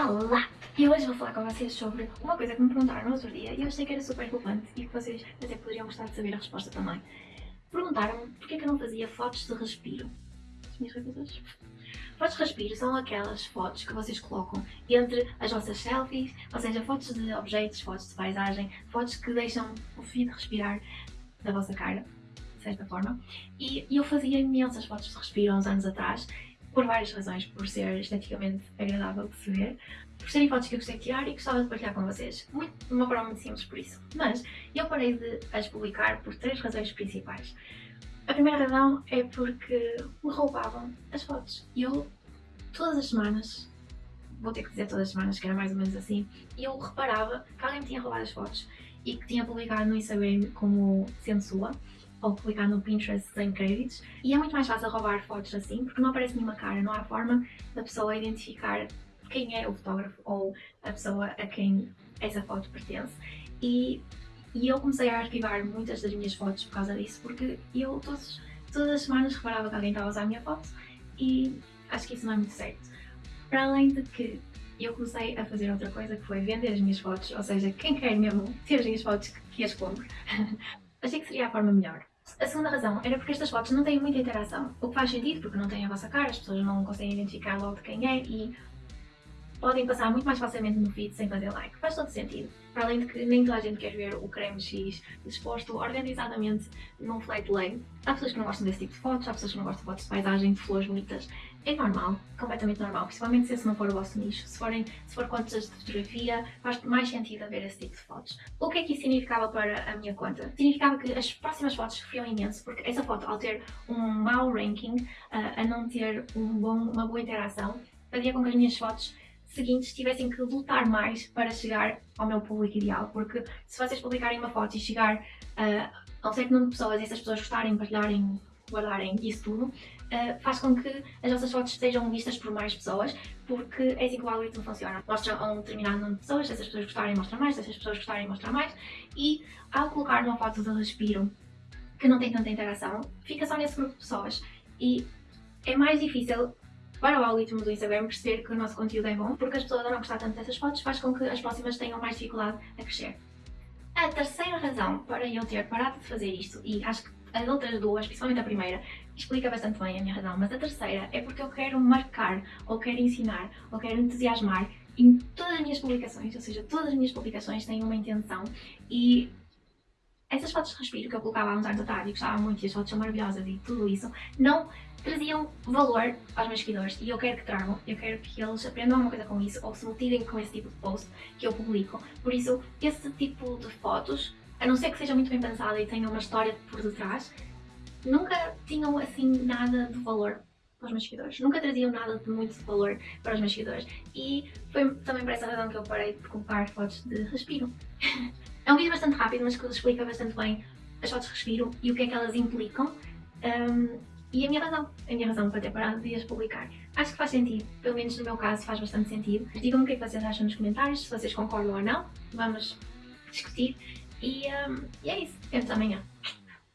Olá! E hoje vou falar com vocês sobre uma coisa que me perguntaram no outro dia e eu achei que era super relevante e que vocês até poderiam gostar de saber a resposta também. Perguntaram-me porque é que eu não fazia fotos de respiro. As minhas coisas. Fotos de respiro são aquelas fotos que vocês colocam entre as vossas selfies, ou seja, fotos de objetos, fotos de paisagem, fotos que deixam o fio de respirar da vossa cara, de certa forma. E eu fazia imensas fotos de respiro há uns anos atrás por várias razões, por ser esteticamente agradável de se ver, por serem fotos que eu gostei de tirar e gostava de partilhar com vocês. Muito, de uma forma muito simples por isso. Mas eu parei de as publicar por três razões principais. A primeira razão é porque me roubavam as fotos. E eu, todas as semanas, vou ter que dizer todas as semanas que era mais ou menos assim, eu reparava que alguém me tinha roubado as fotos e que tinha publicado no Instagram como sendo sua ou publicar no Pinterest sem créditos. E é muito mais fácil roubar fotos assim, porque não aparece nenhuma cara, não há forma da pessoa identificar quem é o fotógrafo ou a pessoa a quem essa foto pertence. E, e eu comecei a arquivar muitas das minhas fotos por causa disso, porque eu todos, todas as semanas reparava que alguém estava a usar a minha foto e acho que isso não é muito certo. Para além de que eu comecei a fazer outra coisa que foi vender as minhas fotos, ou seja, quem quer mesmo ter as minhas fotos que as compre. Achei que seria a forma melhor. A segunda razão era porque estas fotos não têm muita interação, o que faz sentido porque não têm a vossa cara, as pessoas não conseguem identificar logo de quem é e podem passar muito mais facilmente no feed sem fazer like. Faz todo sentido. Para além de que nem toda a gente quer ver o creme X disposto organizadamente num flat lay. Há pessoas que não gostam desse tipo de fotos, há pessoas que não gostam de fotos de paisagem, de flores bonitas. É normal, completamente normal, principalmente se esse não for o vosso nicho. Se, forem, se for contas de fotografia, faz mais sentido haver esse tipo de fotos. O que é que isso significava para a minha conta? Significava que as próximas fotos sofriam imenso, porque essa foto, ao ter um mau ranking, uh, a não ter um bom, uma boa interação, fazia com que as minhas fotos seguintes tivessem que lutar mais para chegar ao meu público ideal, porque se vocês publicarem uma foto e chegar uh, a um certo número de pessoas e essas pessoas gostarem, partilharem, guardarem isso tudo, uh, faz com que as vossas fotos sejam vistas por mais pessoas, porque é assim que o algoritmo funciona. Mostra a um determinado número de pessoas, se essas pessoas gostarem mostra mais, se essas pessoas gostarem mostra mais, e ao colocar uma foto de respiro que não tem tanta interação, fica só nesse grupo de pessoas. E é mais difícil para o algoritmo do Instagram perceber que o nosso conteúdo é bom, porque as pessoas não gostar tanto dessas fotos faz com que as próximas tenham mais dificuldade a crescer. A terceira razão para eu ter parado de fazer isto, e acho que as outras duas, principalmente a primeira, explica bastante bem a minha razão, mas a terceira é porque eu quero marcar, ou quero ensinar, ou quero entusiasmar em todas as minhas publicações, ou seja, todas as minhas publicações têm uma intenção e essas fotos de respiro que eu colocava há uns anos atrás e gostava muito e as fotos são maravilhosas e tudo isso, não traziam valor aos meus seguidores e eu quero que tragam, eu quero que eles aprendam alguma coisa com isso ou se motivem com esse tipo de post que eu publico. Por isso, esse tipo de fotos, a não ser que seja muito bem pensada e tenha uma história por detrás, nunca tinham assim nada de valor para os meus seguidores. Nunca traziam nada de muito valor para os meus seguidores. E foi também por essa razão que eu parei de colocar fotos de respiro. é um vídeo bastante rápido, mas que explica bastante bem as fotos de respiro e o que é que elas implicam. Um, e a minha razão, a minha razão para ter parado de as publicar. Acho que faz sentido, pelo menos no meu caso faz bastante sentido. Digam-me o que é que vocês acham nos comentários, se vocês concordam ou não. Vamos discutir. E, um, e é isso. Vemos amanhã.